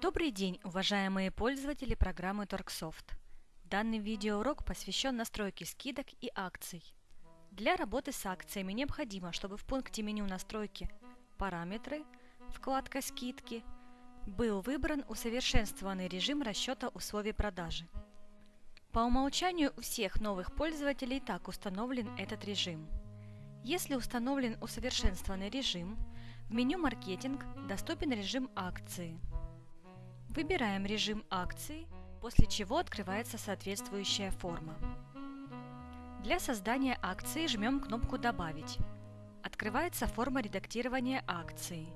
Добрый день, уважаемые пользователи программы Торксофт. Данный видеоурок посвящен настройке скидок и акций. Для работы с акциями необходимо, чтобы в пункте меню настройки «Параметры» вкладка «Скидки» был выбран усовершенствованный режим расчета условий продажи. По умолчанию у всех новых пользователей так установлен этот режим. Если установлен усовершенствованный режим, в меню «Маркетинг» доступен режим акции – Выбираем режим акции, после чего открывается соответствующая форма. Для создания акции жмем кнопку «Добавить». Открывается форма редактирования акции.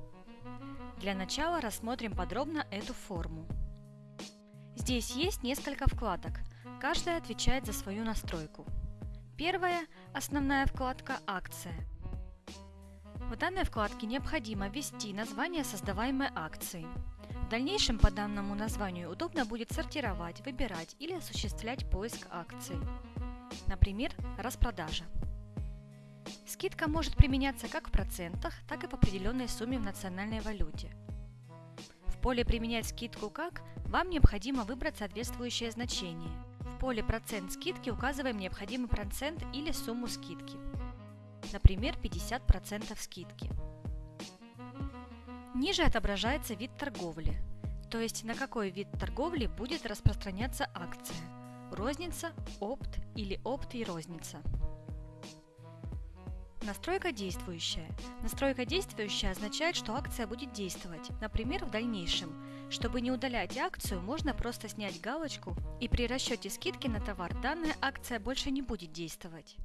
Для начала рассмотрим подробно эту форму. Здесь есть несколько вкладок, каждая отвечает за свою настройку. Первая – основная вкладка «Акция». В данной вкладке необходимо ввести название создаваемой акции – дальнейшем по данному названию удобно будет сортировать, выбирать или осуществлять поиск акций. Например, распродажа. Скидка может применяться как в процентах, так и в определенной сумме в национальной валюте. В поле «Применять скидку как» вам необходимо выбрать соответствующее значение. В поле «Процент скидки» указываем необходимый процент или сумму скидки. Например, 50% скидки. Ниже отображается вид торговли, то есть на какой вид торговли будет распространяться акция – розница, опт или опт и розница. Настройка действующая. Настройка действующая означает, что акция будет действовать, например, в дальнейшем. Чтобы не удалять акцию, можно просто снять галочку, и при расчете скидки на товар данная акция больше не будет действовать.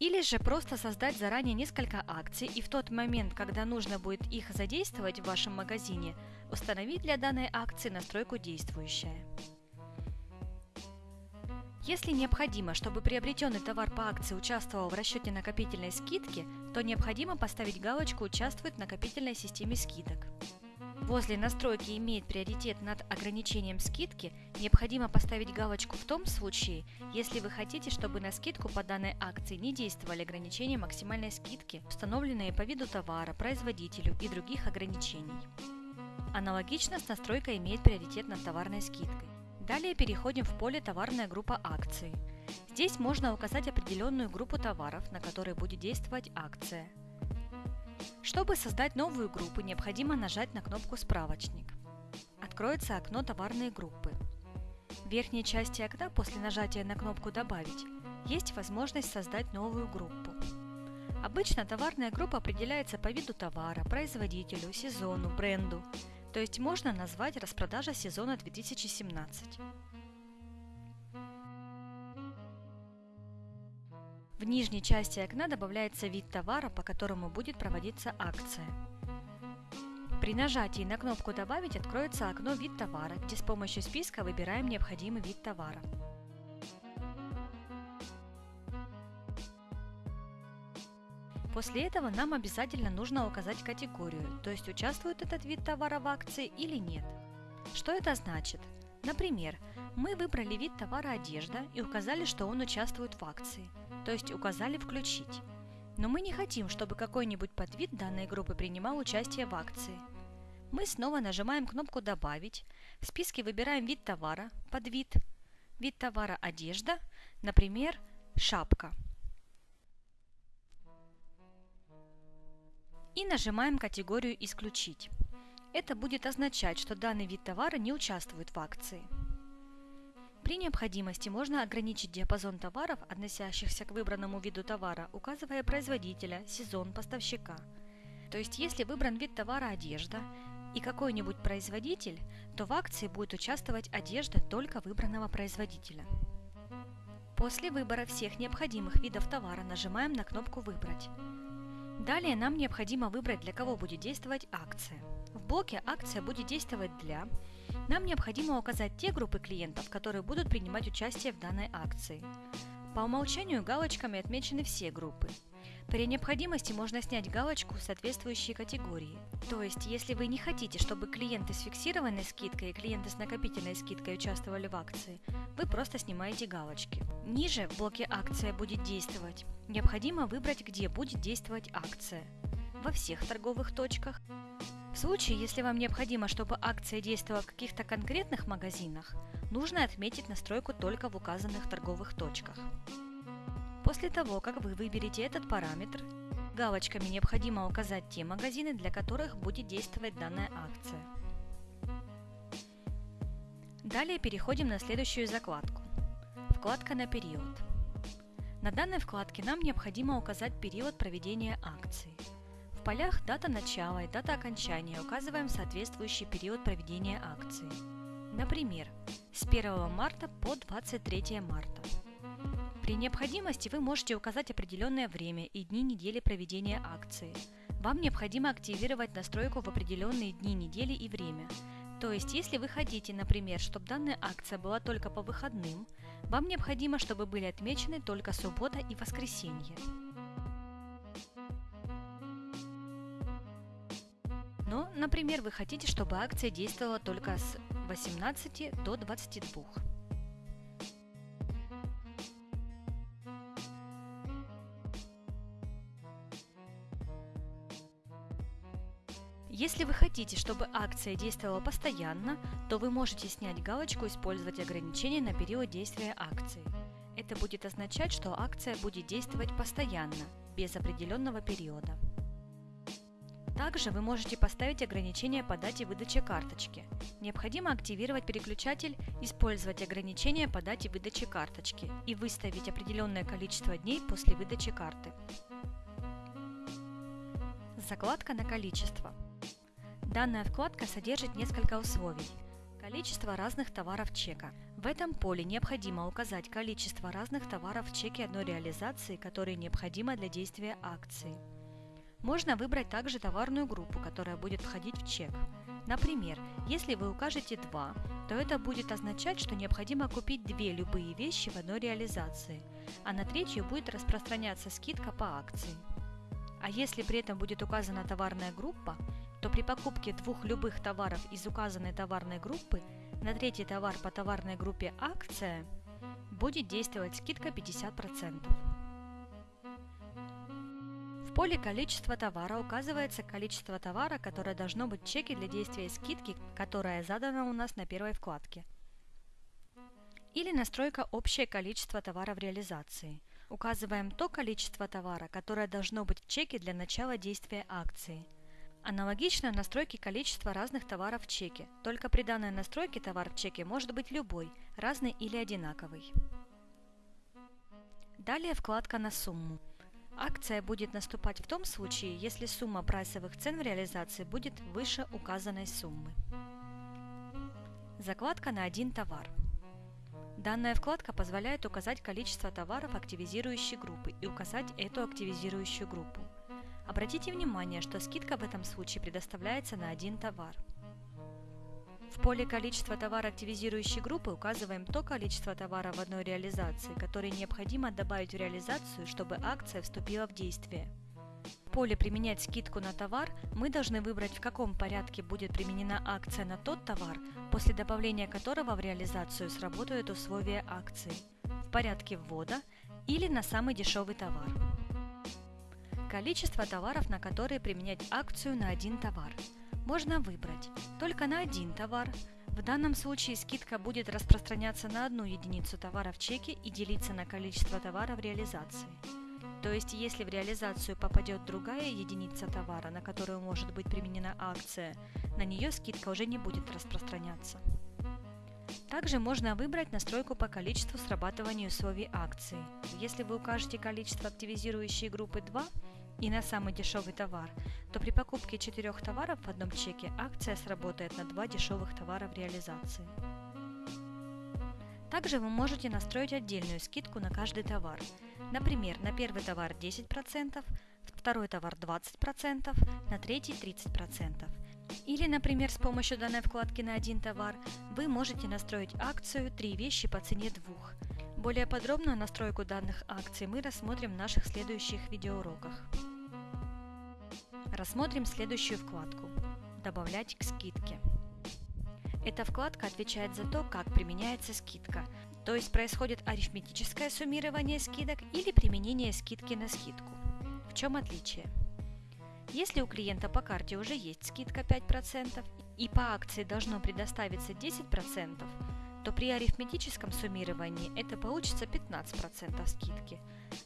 Или же просто создать заранее несколько акций и в тот момент, когда нужно будет их задействовать в вашем магазине, установить для данной акции настройку «Действующая». Если необходимо, чтобы приобретенный товар по акции участвовал в расчете накопительной скидки, то необходимо поставить галочку «Участвует в накопительной системе скидок». Возле настройки «Имеет приоритет над ограничением скидки» необходимо поставить галочку в том случае, если вы хотите, чтобы на скидку по данной акции не действовали ограничения максимальной скидки, установленные по виду товара, производителю и других ограничений. Аналогично с настройкой «Имеет приоритет над товарной скидкой». Далее переходим в поле «Товарная группа акции». Здесь можно указать определенную группу товаров, на которые будет действовать акция – чтобы создать новую группу, необходимо нажать на кнопку «Справочник». Откроется окно товарной группы. В верхней части окна после нажатия на кнопку «Добавить» есть возможность создать новую группу. Обычно товарная группа определяется по виду товара, производителю, сезону, бренду, то есть можно назвать распродажа сезона 2017. В нижней части окна добавляется вид товара, по которому будет проводиться акция. При нажатии на кнопку «Добавить» откроется окно «Вид товара», где с помощью списка выбираем необходимый вид товара. После этого нам обязательно нужно указать категорию, то есть участвует этот вид товара в акции или нет. Что это значит? Например, мы выбрали вид товара одежда и указали, что он участвует в акции – то есть указали «Включить». Но мы не хотим, чтобы какой-нибудь подвид данной группы принимал участие в акции. Мы снова нажимаем кнопку «Добавить», в списке выбираем вид товара, подвид, вид товара одежда, например, шапка. И нажимаем категорию «Исключить». Это будет означать, что данный вид товара не участвует в акции. При необходимости можно ограничить диапазон товаров, относящихся к выбранному виду товара, указывая производителя, сезон, поставщика. То есть, если выбран вид товара одежда и какой-нибудь производитель, то в акции будет участвовать одежда только выбранного производителя. После выбора всех необходимых видов товара нажимаем на кнопку «Выбрать». Далее нам необходимо выбрать, для кого будет действовать акция. В блоке «Акция» будет действовать для нам необходимо указать те группы клиентов, которые будут принимать участие в данной акции. По умолчанию галочками отмечены все группы. При необходимости можно снять галочку в соответствующей категории. То есть, если вы не хотите, чтобы клиенты с фиксированной скидкой и клиенты с накопительной скидкой участвовали в акции, вы просто снимаете галочки. Ниже в блоке «Акция будет действовать» необходимо выбрать, где будет действовать акция. Во всех торговых точках, В случае, если вам необходимо, чтобы акция действовала в каких-то конкретных магазинах, нужно отметить настройку только в указанных торговых точках. После того, как вы выберете этот параметр, галочками необходимо указать те магазины, для которых будет действовать данная акция. Далее переходим на следующую закладку. Вкладка на период. На данной вкладке нам необходимо указать период проведения акции. В полях дата начала и дата окончания указываем соответствующий период проведения акции. Например, с 1 марта по 23 марта. При необходимости вы можете указать определенное время и дни недели проведения акции. Вам необходимо активировать настройку в определенные дни недели и время – то есть, если вы хотите, например, чтобы данная акция была только по выходным, вам необходимо, чтобы были отмечены только суббота и воскресенье. Но, например, вы хотите, чтобы акция действовала только с 18 до 22. Если вы хотите, чтобы акция действовала постоянно, то вы можете снять галочку «Использовать ограничения на период действия акции». Это будет означать, что акция будет действовать постоянно, без определенного периода. Также вы можете поставить ограничение по дате выдачи карточки. Необходимо активировать переключатель «Использовать ограничения по дате выдачи карточки» и выставить определенное количество дней после выдачи карты. Закладка на количество. Данная вкладка содержит несколько условий. Количество разных товаров чека. В этом поле необходимо указать количество разных товаров в чеке одной реализации, которые необходимо для действия акции. Можно выбрать также товарную группу, которая будет входить в чек. Например, если вы укажете 2, то это будет означать, что необходимо купить две любые вещи в одной реализации, а на третью будет распространяться скидка по акции. А если при этом будет указана товарная группа, то при покупке двух любых товаров из указанной товарной группы на третий товар по товарной группе «Акция» будет действовать скидка 50%. В поле «Количество товара» указывается количество товара, которое должно быть в чеке для действия скидки, которая задана у нас на первой вкладке. Или настройка «Общее количество товара в реализации». Указываем то количество товара, которое должно быть в чеке для начала действия акции – Аналогично настройке количества разных товаров в чеке, только при данной настройке товар в чеке может быть любой, разный или одинаковый. Далее вкладка на сумму. Акция будет наступать в том случае, если сумма прайсовых цен в реализации будет выше указанной суммы. Закладка на один товар. Данная вкладка позволяет указать количество товаров активизирующей группы и указать эту активизирующую группу. Обратите внимание, что скидка в этом случае предоставляется на один товар. В поле «Количество товара активизирующей группы» указываем то количество товара в одной реализации, которое необходимо добавить в реализацию, чтобы акция вступила в действие. В поле «Применять скидку на товар» мы должны выбрать, в каком порядке будет применена акция на тот товар, после добавления которого в реализацию сработают условия акции, в порядке ввода или на самый дешевый товар. Количество товаров, на которые применять акцию на один товар. Можно выбрать только на один товар. В данном случае скидка будет распространяться на одну единицу товара в чеке и делиться на количество товара в реализации. То есть, если в реализацию попадет другая единица товара, на которую может быть применена акция, на нее скидка уже не будет распространяться. Также можно выбрать настройку по количеству срабатывания условий акции. Если вы укажете количество активизирующей группы 2, и на самый дешевый товар, то при покупке четырех товаров в одном чеке акция сработает на два дешевых товара в реализации. Также вы можете настроить отдельную скидку на каждый товар. Например, на первый товар 10%, второй товар 20%, на третий 30%. Или, например, с помощью данной вкладки на один товар вы можете настроить акцию «Три вещи по цене двух», более подробную настройку данных акций мы рассмотрим в наших следующих видеоуроках. Рассмотрим следующую вкладку «Добавлять к скидке». Эта вкладка отвечает за то, как применяется скидка, то есть происходит арифметическое суммирование скидок или применение скидки на скидку. В чем отличие? Если у клиента по карте уже есть скидка 5% и по акции должно предоставиться 10%, то при арифметическом суммировании это получится 15% скидки,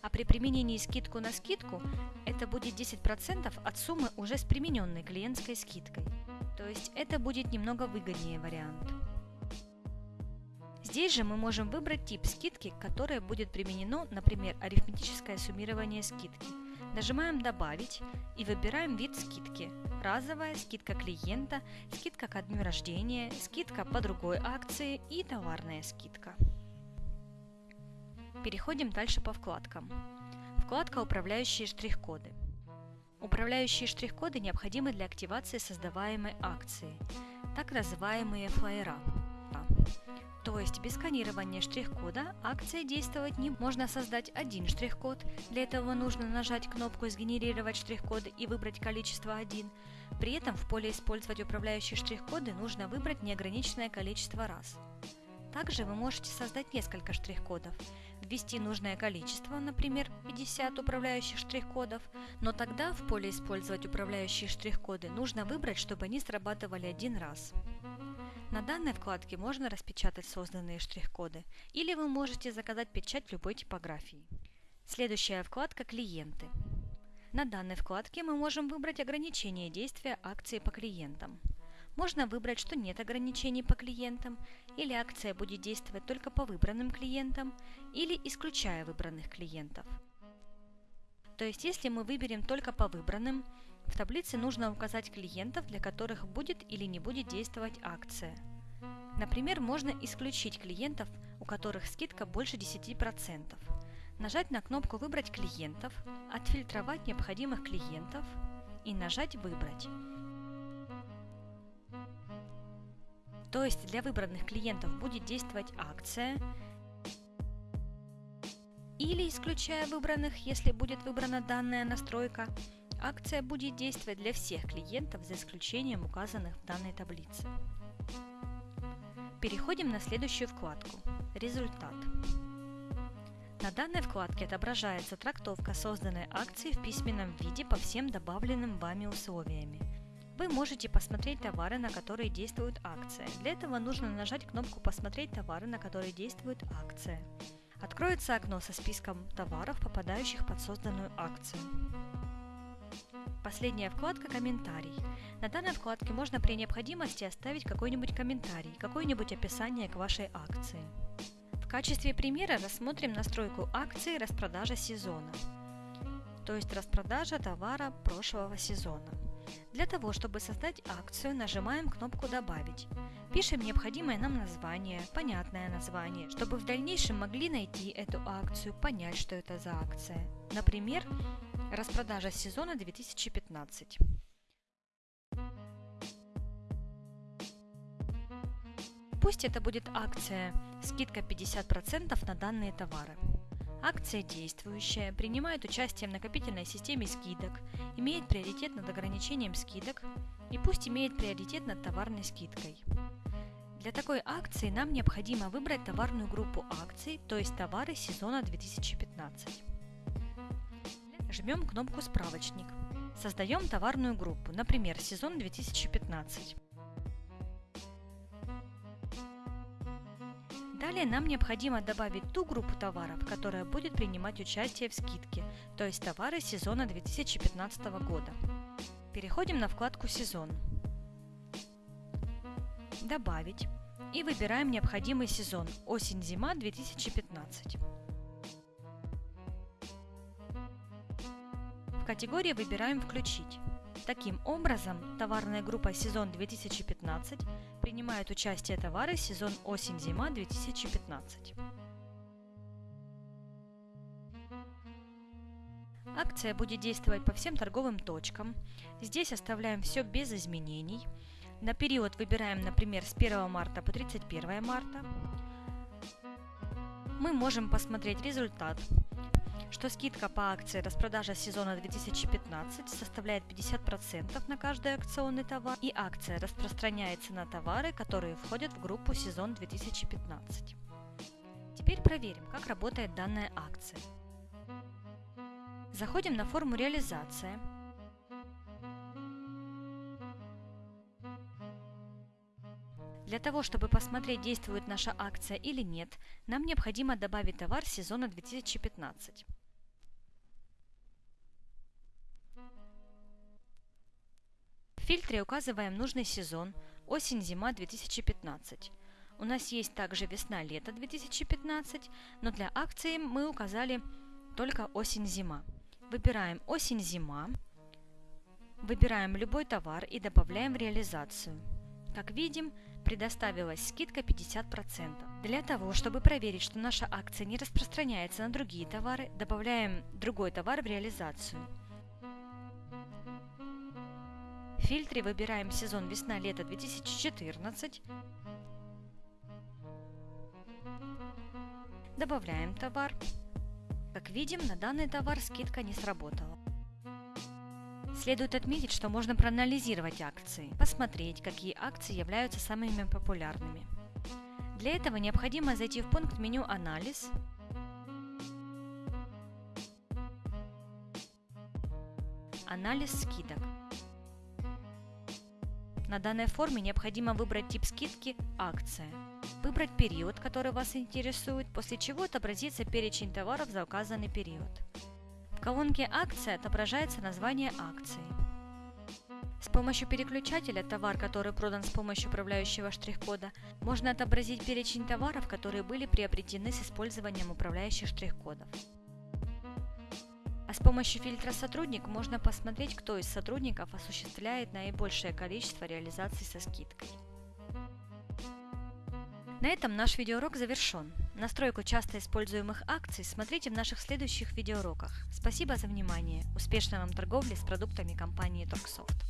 а при применении скидку на скидку это будет 10% от суммы уже с примененной клиентской скидкой. То есть это будет немного выгоднее вариант. Здесь же мы можем выбрать тип скидки, которое будет применено, например, арифметическое суммирование скидки. Нажимаем «Добавить» и выбираем вид скидки. Разовая, скидка клиента, скидка ко дню рождения, скидка по другой акции и товарная скидка. Переходим дальше по вкладкам. Вкладка «Управляющие штрих-коды». Управляющие штрих-коды необходимы для активации создаваемой акции, так называемые флайера. То есть без сканирования штрих-кода акция действовать не можно создать один штрих-код. Для этого нужно нажать кнопку «Сгенерировать штрих-коды» и выбрать количество 1. При этом в поле «Использовать управляющие штрих-коды» нужно выбрать неограниченное количество раз. Также вы можете создать несколько штрих-кодов, ввести нужное количество, например, 50 управляющих штрих-кодов, но тогда в поле «Использовать управляющие штрих-коды» нужно выбрать, чтобы они срабатывали один раз. На данной вкладке можно распечатать созданные штрих-коды, или вы можете заказать печать любой типографии. Следующая вкладка «Клиенты». На данной вкладке мы можем выбрать ограничение действия акции по клиентам. Можно выбрать, что нет ограничений по клиентам, или акция будет действовать только по выбранным клиентам, или исключая выбранных клиентов. То есть, если мы выберем только по выбранным, в таблице нужно указать клиентов, для которых будет или не будет действовать акция. Например, можно исключить клиентов, у которых скидка больше 10%. Нажать на кнопку «Выбрать клиентов», отфильтровать необходимых клиентов и нажать «Выбрать». То есть для выбранных клиентов будет действовать акция, или исключая выбранных, если будет выбрана данная настройка, Акция будет действовать для всех клиентов за исключением указанных в данной таблице. Переходим на следующую вкладку «Результат». На данной вкладке отображается трактовка созданной акции в письменном виде по всем добавленным вами условиями. Вы можете посмотреть товары, на которые действует акция. Для этого нужно нажать кнопку «Посмотреть товары, на которые действует акция». Откроется окно со списком товаров, попадающих под созданную акцию. Последняя вкладка «Комментарий». На данной вкладке можно при необходимости оставить какой-нибудь комментарий, какое-нибудь описание к вашей акции. В качестве примера рассмотрим настройку акции «Распродажа сезона», то есть распродажа товара прошлого сезона. Для того, чтобы создать акцию, нажимаем кнопку «Добавить». Пишем необходимое нам название, понятное название, чтобы в дальнейшем могли найти эту акцию, понять, что это за акция. Например, Распродажа сезона 2015. Пусть это будет акция «Скидка 50% на данные товары». Акция действующая, принимает участие в накопительной системе скидок, имеет приоритет над ограничением скидок и пусть имеет приоритет над товарной скидкой. Для такой акции нам необходимо выбрать товарную группу акций, то есть товары сезона 2015. Жмем кнопку «Справочник». Создаем товарную группу, например, сезон 2015. Далее нам необходимо добавить ту группу товаров, которая будет принимать участие в скидке, то есть товары сезона 2015 года. Переходим на вкладку «Сезон», «Добавить» и выбираем необходимый сезон – осень-зима 2015. Категории выбираем «Включить». Таким образом, товарная группа «Сезон 2015» принимает участие товары «Сезон осень-зима 2015». Акция будет действовать по всем торговым точкам. Здесь оставляем все без изменений. На период выбираем, например, с 1 марта по 31 марта. Мы можем посмотреть результат что скидка по акции распродажа сезона 2015 составляет 50% на каждый акционный товар, и акция распространяется на товары, которые входят в группу сезон 2015. Теперь проверим, как работает данная акция. Заходим на форму «Реализация», Для того, чтобы посмотреть, действует наша акция или нет, нам необходимо добавить товар сезона 2015. Фильтре указываем нужный сезон осень-зима 2015. У нас есть также весна-лето 2015, но для акции мы указали только осень-зима. Выбираем осень-зима, выбираем любой товар и добавляем в реализацию. Как видим, предоставилась скидка 50%. Для того, чтобы проверить, что наша акция не распространяется на другие товары, добавляем другой товар в реализацию. Фильтре выбираем сезон весна-лето 2014. Добавляем товар. Как видим, на данный товар скидка не сработала. Следует отметить, что можно проанализировать акции, посмотреть, какие акции являются самыми популярными. Для этого необходимо зайти в пункт меню «Анализ», «Анализ скидок». На данной форме необходимо выбрать тип скидки «Акция», выбрать период, который вас интересует, после чего отобразится перечень товаров за указанный период. В колонке «Акция» отображается название акции. С помощью переключателя «Товар, который продан с помощью управляющего штрих-кода» можно отобразить перечень товаров, которые были приобретены с использованием управляющих штрих-кодов. Помощью фильтра «Сотрудник» можно посмотреть, кто из сотрудников осуществляет наибольшее количество реализаций со скидкой. На этом наш видеоурок завершен. Настройку часто используемых акций смотрите в наших следующих видеоуроках. Спасибо за внимание. Успешной вам торговли с продуктами компании Торксофт.